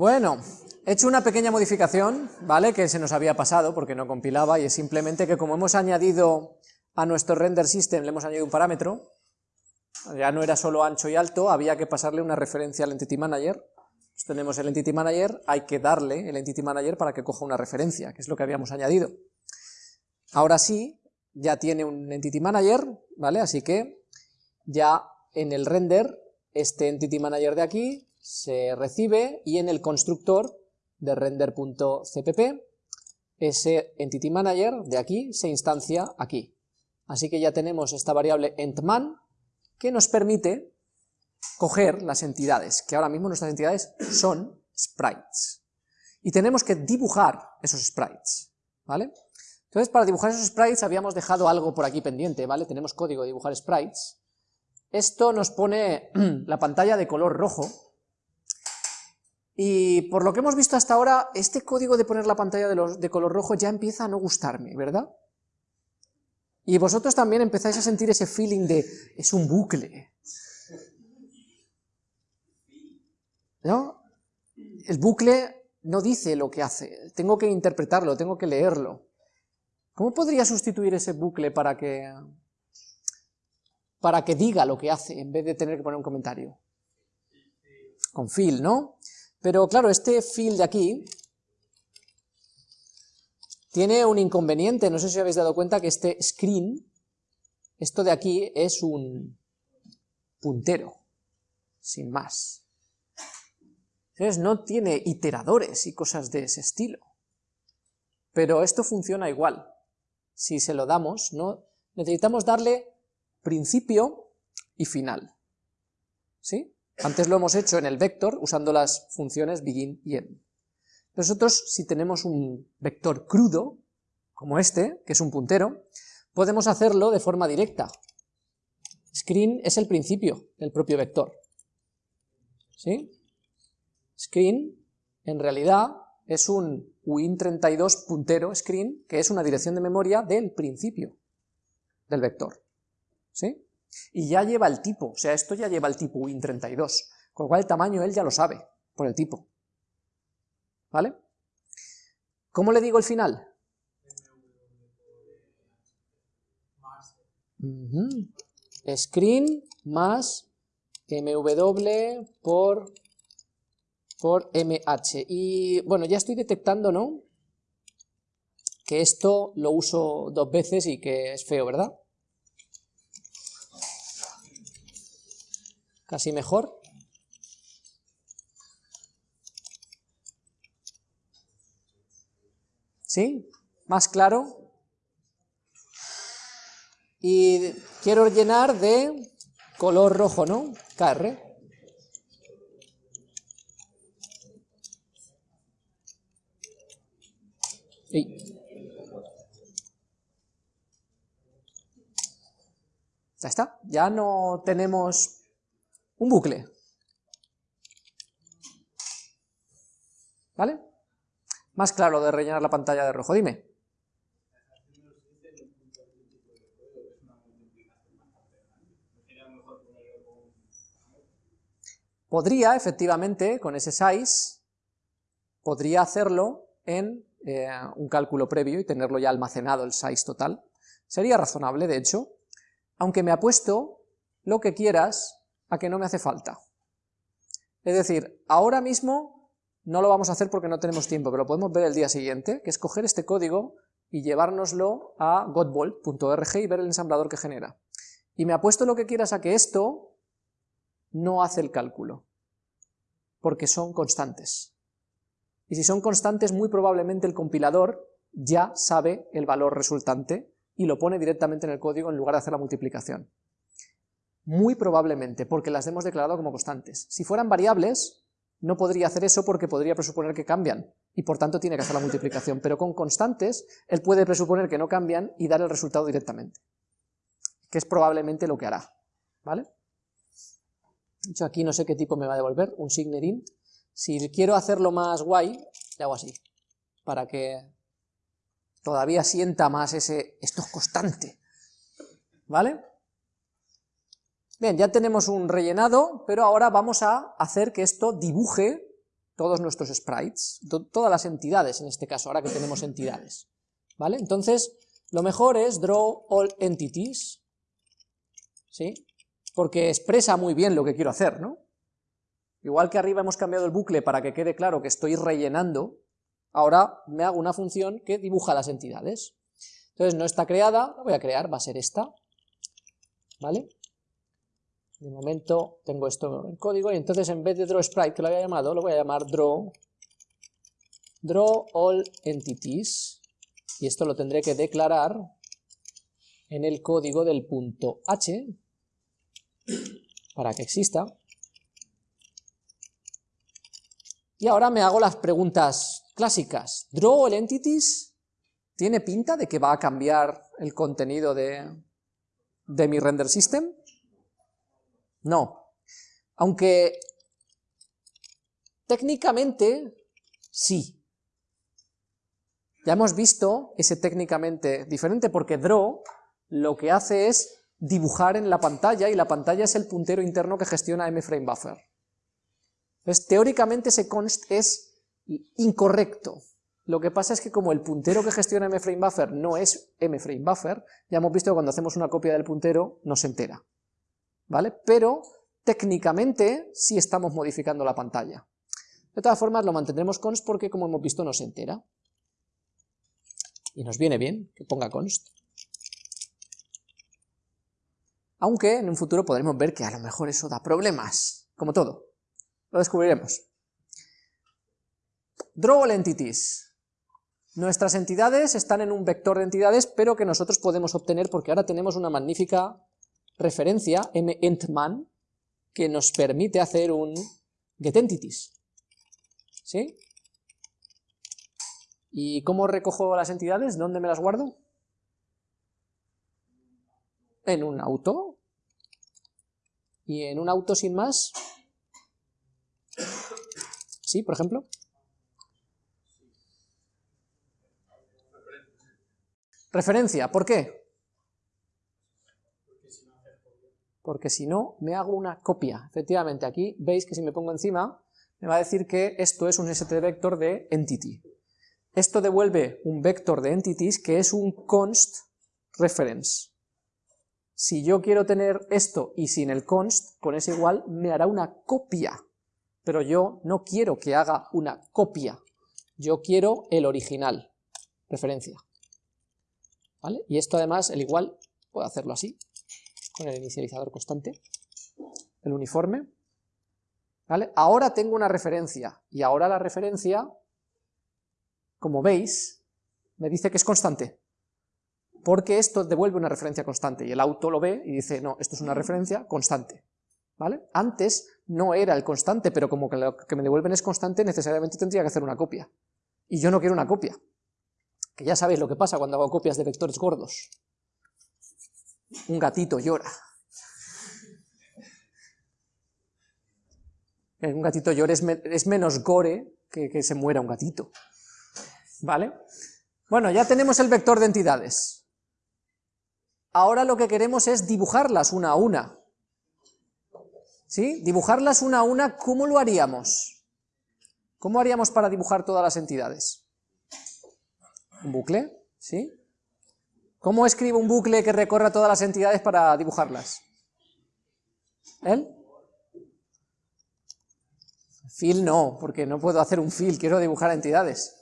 Bueno, he hecho una pequeña modificación, ¿vale? Que se nos había pasado porque no compilaba y es simplemente que como hemos añadido a nuestro render system, le hemos añadido un parámetro, ya no era solo ancho y alto, había que pasarle una referencia al Entity Manager, tenemos el Entity Manager, hay que darle el Entity Manager para que coja una referencia, que es lo que habíamos añadido. Ahora sí, ya tiene un Entity Manager, ¿vale? Así que ya en el render, este Entity Manager de aquí se recibe y en el constructor de render.cpp ese Entity Manager de aquí se instancia aquí. Así que ya tenemos esta variable entman que nos permite coger las entidades, que ahora mismo nuestras entidades son sprites. Y tenemos que dibujar esos sprites, ¿vale? Entonces, para dibujar esos sprites habíamos dejado algo por aquí pendiente, ¿vale? Tenemos código de dibujar sprites. Esto nos pone la pantalla de color rojo, y por lo que hemos visto hasta ahora, este código de poner la pantalla de, color rojo ya empieza a no gustarme, ¿verdad? Y vosotros también empezáis a sentir ese feeling de, es un bucle. ¿No? El bucle no dice lo que hace, tengo que interpretarlo, tengo que leerlo. ¿Cómo podría sustituir ese bucle para que, para que diga lo que hace, en vez de tener que poner un comentario? Con fill, ¿no? Pero claro, este fill de aquí tiene un inconveniente, no sé si habéis dado cuenta que este screen, esto de aquí es un puntero, sin más. Entonces no tiene iteradores y cosas de ese estilo. Pero esto funciona igual. Si se lo damos, ¿no? necesitamos darle principio y final. ¿Sí? Antes lo hemos hecho en el vector usando las funciones begin y end. Nosotros, si tenemos un vector crudo, como este, que es un puntero, podemos hacerlo de forma directa. Screen es el principio del propio vector. ¿Sí? Screen, en realidad, es un win32 puntero screen, que es una dirección de memoria del principio del vector. ¿Sí? Y ya lleva el tipo, o sea, esto ya lleva el tipo Win32, con lo cual el tamaño él ya lo sabe, por el tipo. ¿Vale? ¿Cómo le digo el final? Screen más mw por, por mh. Y bueno, ya estoy detectando, ¿no? Que esto lo uso dos veces y que es feo, ¿verdad? Casi mejor. ¿Sí? ¿Más claro? Y quiero llenar de color rojo, ¿no? KR. Ya está, ya no tenemos un bucle. ¿Vale? Más claro de rellenar la pantalla de rojo, dime. Podría, efectivamente, con ese size, podría hacerlo en eh, un cálculo previo y tenerlo ya almacenado el size total. Sería razonable, de hecho, aunque me apuesto lo que quieras a que no me hace falta. Es decir, ahora mismo no lo vamos a hacer porque no tenemos tiempo, pero lo podemos ver el día siguiente, que es coger este código y llevárnoslo a godbolt.org y ver el ensamblador que genera. Y me apuesto lo que quieras a que esto no hace el cálculo, porque son constantes. Y si son constantes, muy probablemente el compilador ya sabe el valor resultante y lo pone directamente en el código en lugar de hacer la multiplicación. Muy probablemente, porque las hemos declarado como constantes. Si fueran variables, no podría hacer eso porque podría presuponer que cambian, y por tanto tiene que hacer la multiplicación, pero con constantes, él puede presuponer que no cambian y dar el resultado directamente, que es probablemente lo que hará, ¿vale? Yo aquí no sé qué tipo me va a devolver, un signer int. Si quiero hacerlo más guay, le hago así, para que todavía sienta más ese, esto es constante, ¿vale? Bien, ya tenemos un rellenado, pero ahora vamos a hacer que esto dibuje todos nuestros sprites, todas las entidades en este caso, ahora que tenemos entidades, ¿vale? Entonces, lo mejor es draw all entities, ¿sí? Porque expresa muy bien lo que quiero hacer, ¿no? Igual que arriba hemos cambiado el bucle para que quede claro que estoy rellenando, ahora me hago una función que dibuja las entidades. Entonces no está creada, la voy a crear, va a ser esta, ¿vale? De momento tengo esto en código y entonces en vez de draw sprite que lo había llamado, lo voy a llamar draw, draw all entities y esto lo tendré que declarar en el código del punto h para que exista. Y ahora me hago las preguntas clásicas. ¿Draw all entities tiene pinta de que va a cambiar el contenido de, de mi render system? No. Aunque técnicamente sí. Ya hemos visto ese técnicamente diferente porque draw lo que hace es dibujar en la pantalla y la pantalla es el puntero interno que gestiona mFrameBuffer. Entonces, teóricamente ese const es incorrecto. Lo que pasa es que como el puntero que gestiona mFrameBuffer no es mFrameBuffer, ya hemos visto que cuando hacemos una copia del puntero no se entera. ¿Vale? Pero técnicamente sí estamos modificando la pantalla. De todas formas lo mantendremos const porque como hemos visto no se entera. Y nos viene bien que ponga const. Aunque en un futuro podremos ver que a lo mejor eso da problemas, como todo. Lo descubriremos. Draw all entities. Nuestras entidades están en un vector de entidades, pero que nosotros podemos obtener porque ahora tenemos una magnífica referencia, mentman, que nos permite hacer un getEntities. ¿Sí? ¿Y cómo recojo las entidades? ¿Dónde me las guardo? En un auto. Y en un auto sin más. ¿Sí, por ejemplo? Referencia, ¿por qué? Porque si no me hago una copia. Efectivamente, aquí veis que si me pongo encima, me va a decir que esto es un stVector de entity. Esto devuelve un vector de entities que es un const reference. Si yo quiero tener esto y sin el const, con ese igual, me hará una copia. Pero yo no quiero que haga una copia. Yo quiero el original, referencia. ¿Vale? Y esto además, el igual, puedo hacerlo así con el inicializador constante, el uniforme, ¿vale? Ahora tengo una referencia, y ahora la referencia, como veis, me dice que es constante, porque esto devuelve una referencia constante, y el auto lo ve y dice, no, esto es una referencia constante, ¿vale? Antes no era el constante, pero como que lo que me devuelven es constante, necesariamente tendría que hacer una copia, y yo no quiero una copia, que ya sabéis lo que pasa cuando hago copias de vectores gordos, un gatito llora. Un gatito llora es, menos gore que, que se muera un gatito. ¿Vale? Bueno, ya tenemos el vector de entidades. Ahora lo que queremos es dibujarlas una a una. ¿Sí? Dibujarlas una a una, ¿cómo lo haríamos? ¿Cómo haríamos para dibujar todas las entidades? ¿Un bucle? ¿Sí? ¿Cómo escribo un bucle que recorra todas las entidades para dibujarlas? ¿Él? Fill no, porque no puedo hacer un fill, quiero dibujar entidades.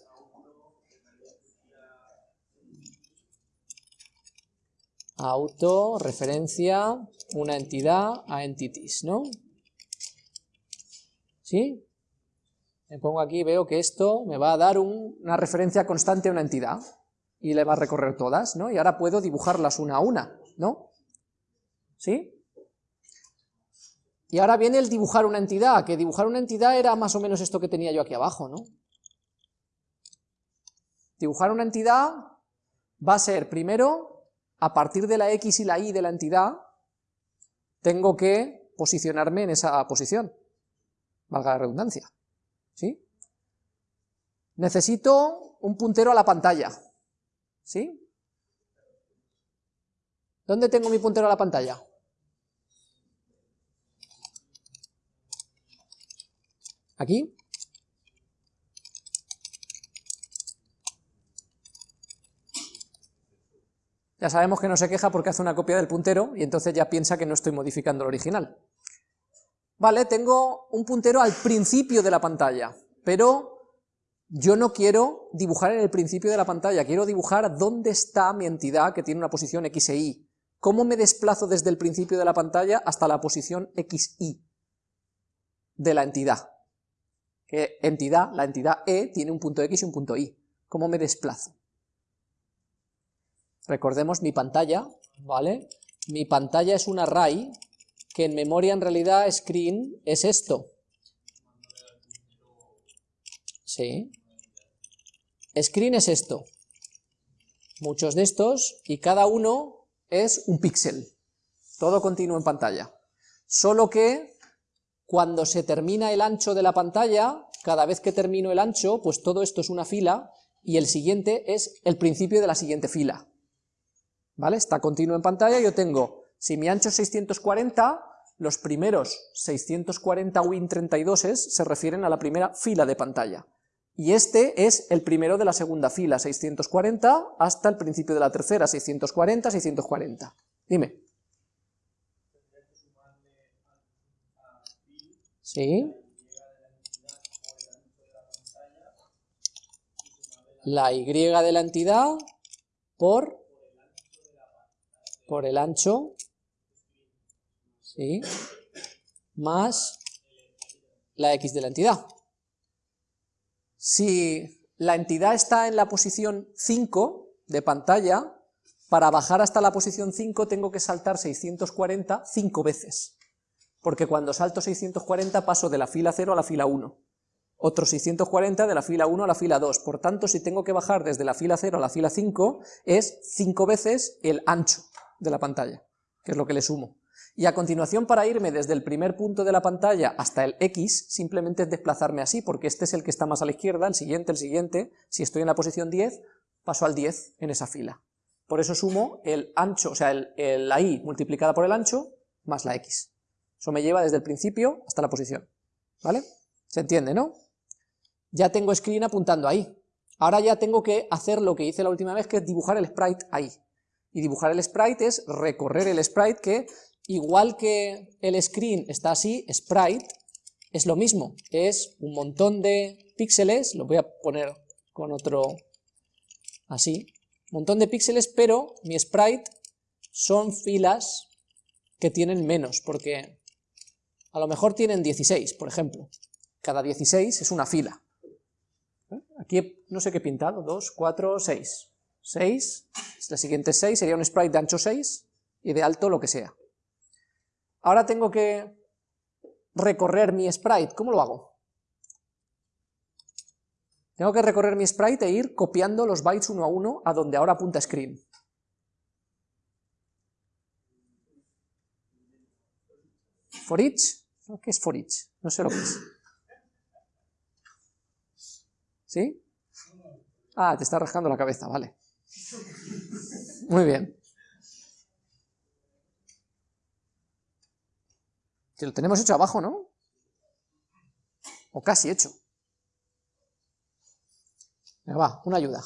Auto, referencia, una entidad a entities, ¿no? ¿Sí? Me pongo aquí, veo que esto me va a dar una referencia constante a una entidad y le va a recorrer todas, ¿no? Y ahora puedo dibujarlas una a una, ¿no? ¿Sí? Y ahora viene el dibujar una entidad, que dibujar una entidad era más o menos esto que tenía yo aquí abajo, ¿no? Dibujar una entidad va a ser, primero, a partir de la X y la Y de la entidad, tengo que posicionarme en esa posición, valga la redundancia, ¿sí? Necesito un puntero a la pantalla, ¿Sí? ¿Dónde tengo mi puntero a la pantalla? Aquí. Ya sabemos que no se queja porque hace una copia del puntero y entonces ya piensa que no estoy modificando el original. Vale, tengo un puntero al principio de la pantalla, pero yo no quiero dibujar en el principio de la pantalla, quiero dibujar dónde está mi entidad que tiene una posición x e y. ¿Cómo me desplazo desde el principio de la pantalla hasta la posición x, y de la entidad? Entidad, la entidad e, tiene un punto x y un punto y. ¿Cómo me desplazo? Recordemos mi pantalla, ¿vale? Mi pantalla es un array que en memoria en realidad screen es esto. Sí. Screen es esto. Muchos de estos, y cada uno es un píxel. Todo continuo en pantalla. Solo que cuando se termina el ancho de la pantalla, cada vez que termino el ancho, pues todo esto es una fila, y el siguiente es el principio de la siguiente fila. ¿vale? Está continuo en pantalla, yo tengo, si mi ancho es 640, los primeros 640 Win32 se refieren a la primera fila de pantalla. Y este es el primero de la segunda fila, 640, hasta el principio de la tercera, 640, 640. Dime. ¿Sí? La Y de la entidad por por el ancho, ¿sí? más la x de la entidad. Si la entidad está en la posición 5 de pantalla, para bajar hasta la posición 5 tengo que saltar 640 5 veces, porque cuando salto 640 paso de la fila 0 a la fila 1, otro 640 de la fila 1 a la fila 2, por tanto si tengo que bajar desde la fila 0 a la fila 5 es 5 veces el ancho de la pantalla, que es lo que le sumo. Y a continuación, para irme desde el primer punto de la pantalla hasta el X, simplemente es desplazarme así, porque este es el que está más a la izquierda, el siguiente, el siguiente, si estoy en la posición 10, paso al 10 en esa fila. Por eso sumo el ancho, o sea, el, la Y multiplicada por el ancho, más la X. Eso me lleva desde el principio hasta la posición, ¿vale? ¿Se entiende, no? Ya tengo screen apuntando ahí. Ahora ya tengo que hacer lo que hice la última vez, que es dibujar el sprite ahí. Y dibujar el sprite es recorrer el sprite que, igual que el screen está así, sprite es lo mismo, es un montón de píxeles, lo voy a poner con otro así, un montón de píxeles, pero mi sprite son filas que tienen menos, porque a lo mejor tienen 16, por ejemplo, cada 16 es una fila. ¿Eh? Aquí no sé qué he pintado, 2, 4, 6, 6, la siguiente 6 sería un sprite de ancho 6 y de alto lo que sea. Ahora tengo que recorrer mi sprite, ¿cómo lo hago? Tengo que recorrer mi sprite e ir copiando los bytes uno a uno a donde ahora apunta screen. For each, ¿qué es for each? No sé lo que es. ¿Sí? Ah, te está rascando la cabeza, vale. Muy bien. Que lo tenemos hecho abajo, ¿no? O casi hecho. Venga, va, una ayuda.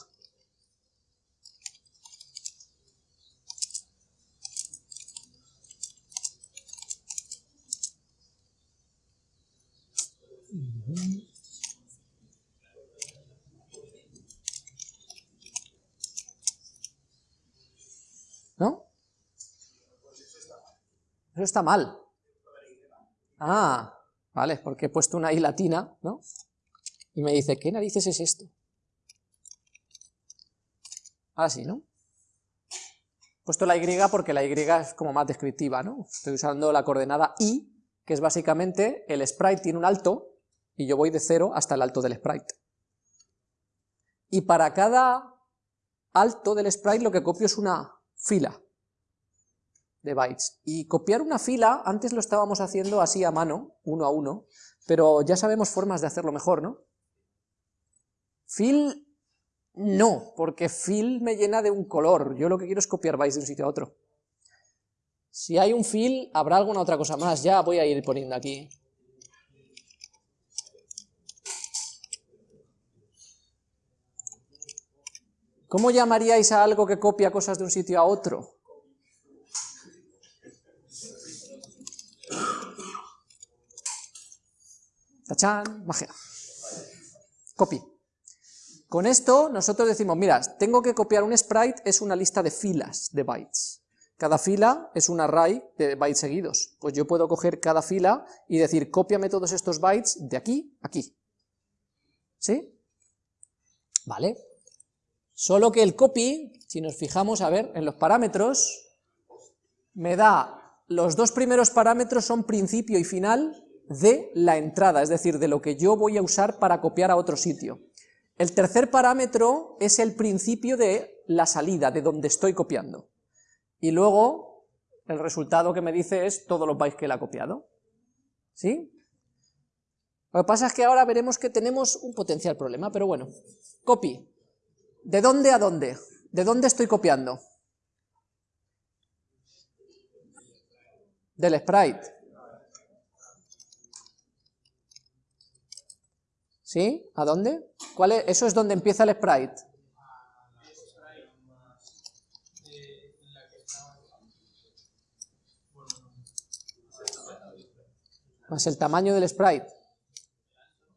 Eso está mal. Ah, vale, porque he puesto una I latina, ¿no? Y me dice, ¿qué narices es esto? Ahora sí, ¿no? He puesto la Y porque la Y es como más descriptiva, ¿no? Estoy usando la coordenada I, que es básicamente el sprite tiene un alto, y yo voy de cero hasta el alto del sprite. Y para cada alto del sprite lo que copio es una fila de bytes. Y copiar una fila, antes lo estábamos haciendo así a mano, uno a uno, pero ya sabemos formas de hacerlo mejor, ¿no? Fill, no, porque fill me llena de un color, yo lo que quiero es copiar bytes de un sitio a otro. Si hay un fill, habrá alguna otra cosa más, ya voy a ir poniendo aquí. ¿Cómo llamaríais a algo que copia cosas de un sitio a otro? ¡Tachán! Magia. Copy. Con esto nosotros decimos, mira, tengo que copiar un sprite, es una lista de filas de bytes. Cada fila es un array de bytes seguidos. Pues yo puedo coger cada fila y decir, cópiame todos estos bytes de aquí a aquí. ¿Sí? ¿Vale? Solo que el copy, si nos fijamos, a ver, en los parámetros, me da, los dos primeros parámetros son principio y final de la entrada, es decir, de lo que yo voy a usar para copiar a otro sitio. El tercer parámetro es el principio de la salida, de donde estoy copiando. Y luego, el resultado que me dice es todos los bytes que él ha copiado. ¿Sí? Lo que pasa es que ahora veremos que tenemos un potencial problema, pero bueno. Copy. ¿De dónde a dónde? ¿De dónde estoy copiando? Del sprite. ¿Sí? ¿A dónde? ¿Cuál es? Eso es donde empieza el sprite. Más el tamaño del sprite.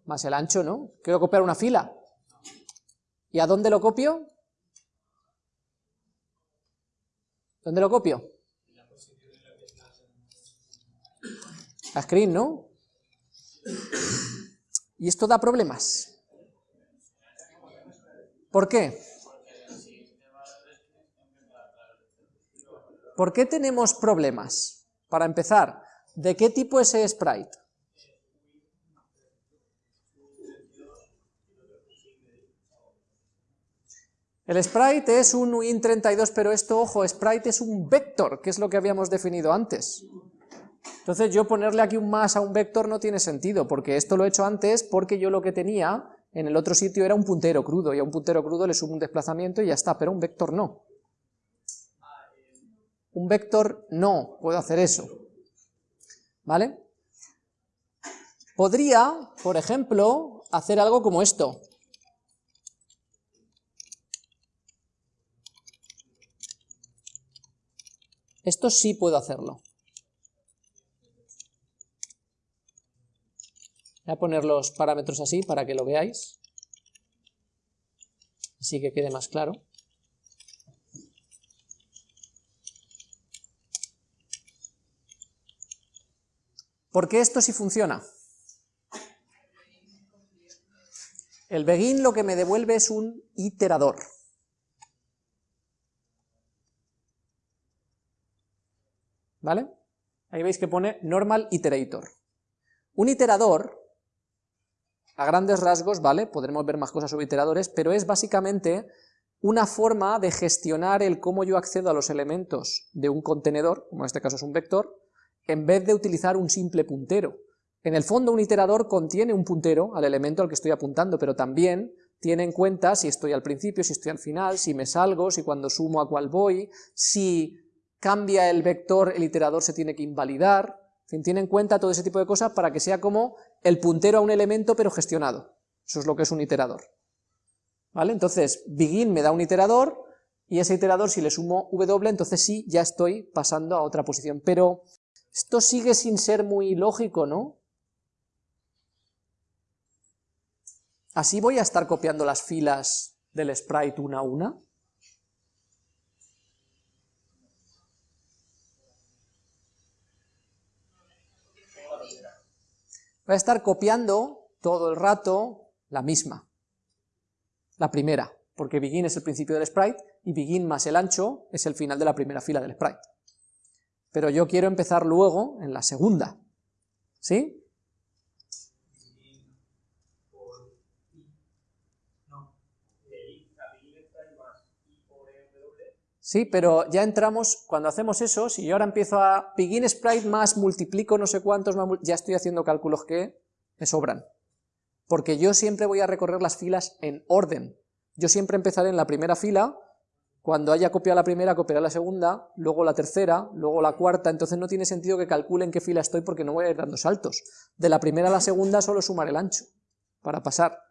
Más el ancho, ¿no? Quiero copiar una fila. ¿Y a dónde lo copio? ¿Dónde lo copio? A screen, ¿no? Y esto da problemas. ¿Por qué? ¿Por qué tenemos problemas? Para empezar, ¿de qué tipo es ese sprite? El sprite es un win32, pero esto, ojo, sprite es un vector, que es lo que habíamos definido antes. Entonces yo ponerle aquí un más a un vector no tiene sentido, porque esto lo he hecho antes porque yo lo que tenía en el otro sitio era un puntero crudo, y a un puntero crudo le sumo un desplazamiento y ya está, pero un vector no. Un vector no puedo hacer eso. ¿Vale? Podría, por ejemplo, hacer algo como esto. Esto sí puedo hacerlo. Voy a poner los parámetros así para que lo veáis, así que quede más claro. ¿Por qué esto sí funciona? El begin lo que me devuelve es un iterador. ¿Vale? Ahí veis que pone normal iterator. Un iterador a grandes rasgos, ¿vale? Podremos ver más cosas sobre iteradores, pero es básicamente una forma de gestionar el cómo yo accedo a los elementos de un contenedor, como en este caso es un vector, en vez de utilizar un simple puntero. En el fondo un iterador contiene un puntero al elemento al que estoy apuntando, pero también tiene en cuenta si estoy al principio, si estoy al final, si me salgo, si cuando sumo a cuál voy, si cambia el vector el iterador se tiene que invalidar, tiene en cuenta todo ese tipo de cosas para que sea como el puntero a un elemento pero gestionado. Eso es lo que es un iterador. ¿Vale? Entonces, begin me da un iterador, y ese iterador si le sumo w, entonces sí, ya estoy pasando a otra posición. Pero esto sigue sin ser muy lógico, ¿no? ¿Así voy a estar copiando las filas del sprite una a una? Voy a estar copiando todo el rato la misma, la primera, porque begin es el principio del sprite y begin más el ancho es el final de la primera fila del sprite. Pero yo quiero empezar luego en la segunda, ¿sí? Sí, pero ya entramos, cuando hacemos eso, si yo ahora empiezo a begin sprite más multiplico no sé cuántos, ya estoy haciendo cálculos que me sobran. Porque yo siempre voy a recorrer las filas en orden. Yo siempre empezaré en la primera fila, cuando haya copiado la primera, copiaré la segunda, luego la tercera, luego la cuarta, entonces no tiene sentido que calcule en qué fila estoy porque no voy a ir dando saltos. De la primera a la segunda solo sumar el ancho, para pasar.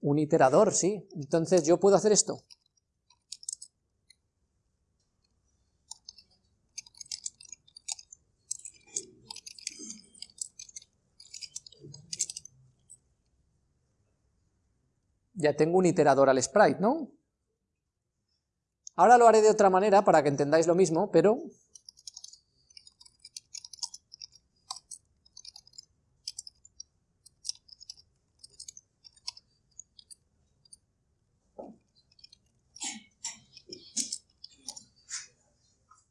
Un iterador, sí. Entonces yo puedo hacer esto. Ya tengo un iterador al sprite, ¿no? Ahora lo haré de otra manera para que entendáis lo mismo, pero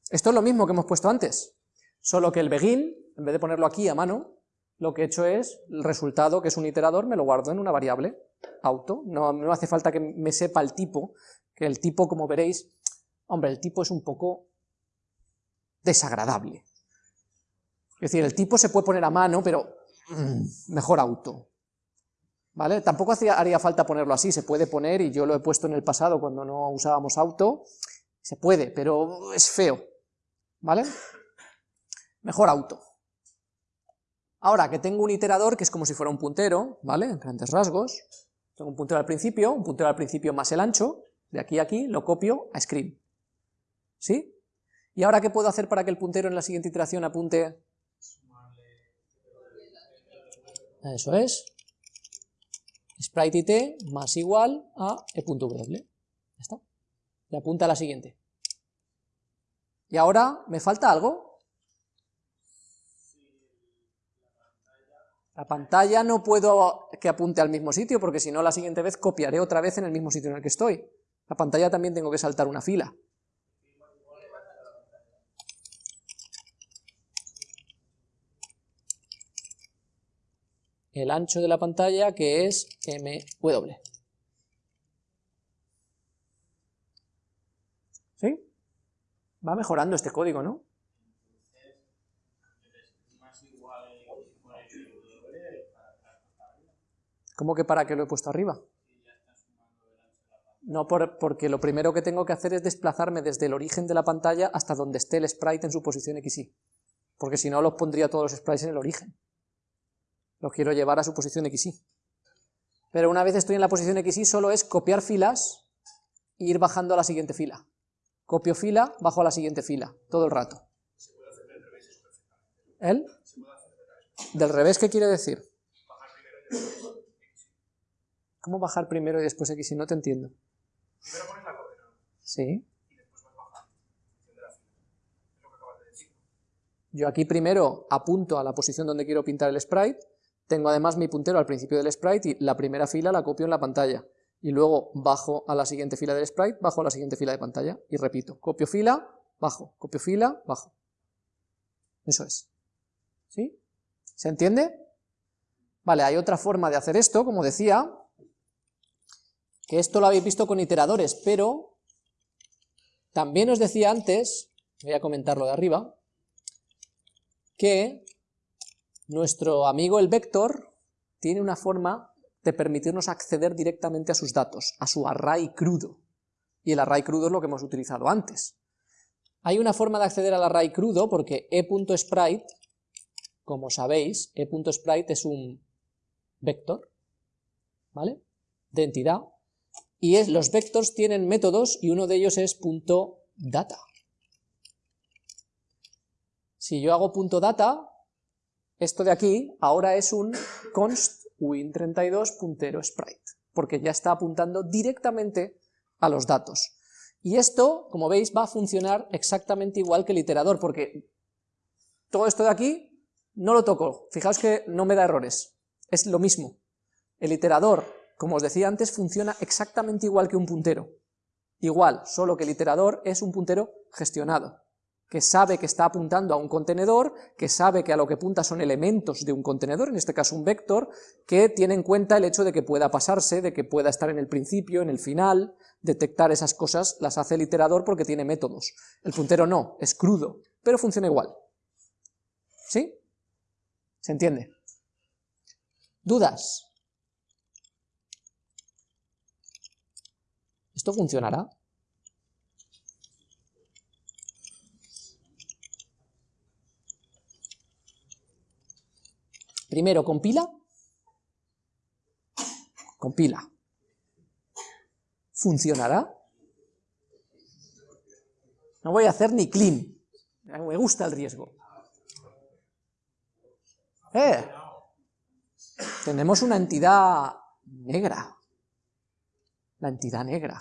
Esto es lo mismo que hemos puesto antes, solo que el begin, en vez de ponerlo aquí a mano, lo que he hecho es, el resultado, que es un iterador, me lo guardo en una variable, auto, no, hace falta que me sepa el tipo, que el tipo, como veréis, hombre, el tipo es un poco desagradable. Es decir, el tipo se puede poner a mano, pero mm, mejor auto. ¿Vale? Tampoco haría falta ponerlo así, se puede poner, y yo lo he puesto en el pasado cuando no usábamos auto, se puede, pero es feo. ¿Vale? Mejor auto. Ahora que tengo un iterador que es como si fuera un puntero, ¿vale? En grandes rasgos, tengo un puntero al principio, un puntero al principio más el ancho, de aquí a aquí, lo copio a screen. ¿Sí? ¿Y ahora qué puedo hacer para que el puntero en la siguiente iteración apunte? Eso es. Sprite it más igual a e.w. Ya está. Y apunta a la siguiente. ¿Y ahora me falta algo? La pantalla no puedo que apunte al mismo sitio, porque si no la siguiente vez copiaré otra vez en el mismo sitio en el que estoy. La pantalla también tengo que saltar una fila. El ancho de la pantalla que es MW. ¿Sí? Va mejorando este código, ¿no? ¿Cómo que para qué lo he puesto arriba? No, porque lo primero que tengo que hacer es desplazarme desde el origen de la pantalla hasta donde esté el sprite en su posición XY. Porque si no, los pondría todos los sprites en el origen. Los quiero llevar a su posición XY. Pero una vez estoy en la posición XY, solo es copiar filas e ir bajando a la siguiente fila. Copio fila, bajo a la siguiente fila, todo el rato. ¿El? ¿Del revés qué quiere decir? ¿Cómo bajar primero y después X? Si no te entiendo. Primero pones la. Sí. Y después vas. Yo aquí primero apunto a la posición donde quiero pintar el sprite, tengo además mi puntero al principio del sprite y la primera fila la copio en la pantalla y luego bajo a la siguiente fila del sprite, bajo a la siguiente fila de pantalla, y repito, copio fila, bajo, copio fila, bajo. Eso es. ¿Sí? ¿Se entiende? Vale, hay otra forma de hacer esto, como decía, que esto lo habéis visto con iteradores, pero también os decía antes, voy a comentarlo de arriba, que nuestro amigo el vector tiene una forma de permitirnos acceder directamente a sus datos, a su array crudo. Y el array crudo es lo que hemos utilizado antes. Hay una forma de acceder al array crudo porque e.sprite, como sabéis, e.sprite es un vector, ¿vale? De entidad, y los vectors tienen métodos y uno de ellos es .data. Si yo hago .data, esto de aquí ahora es un const win32 puntero sprite, porque ya está apuntando directamente a los datos. Y esto, como veis, va a funcionar exactamente igual que el iterador, porque todo esto de aquí no lo toco, fijaos que no me da errores, es lo mismo. El iterador, como os decía antes, funciona exactamente igual que un puntero. Igual, solo que el iterador es un puntero gestionado que sabe que está apuntando a un contenedor, que sabe que a lo que apunta son elementos de un contenedor, en este caso un vector, que tiene en cuenta el hecho de que pueda pasarse, de que pueda estar en el principio, en el final, detectar esas cosas las hace el iterador porque tiene métodos. El puntero no, es crudo, pero funciona igual. ¿Sí? ¿Se entiende? ¿Dudas? ¿Esto funcionará? Primero compila, compila. ¿Funcionará? No voy a hacer ni clean. Me gusta el riesgo. ¡Eh! Tenemos una entidad negra. La entidad negra.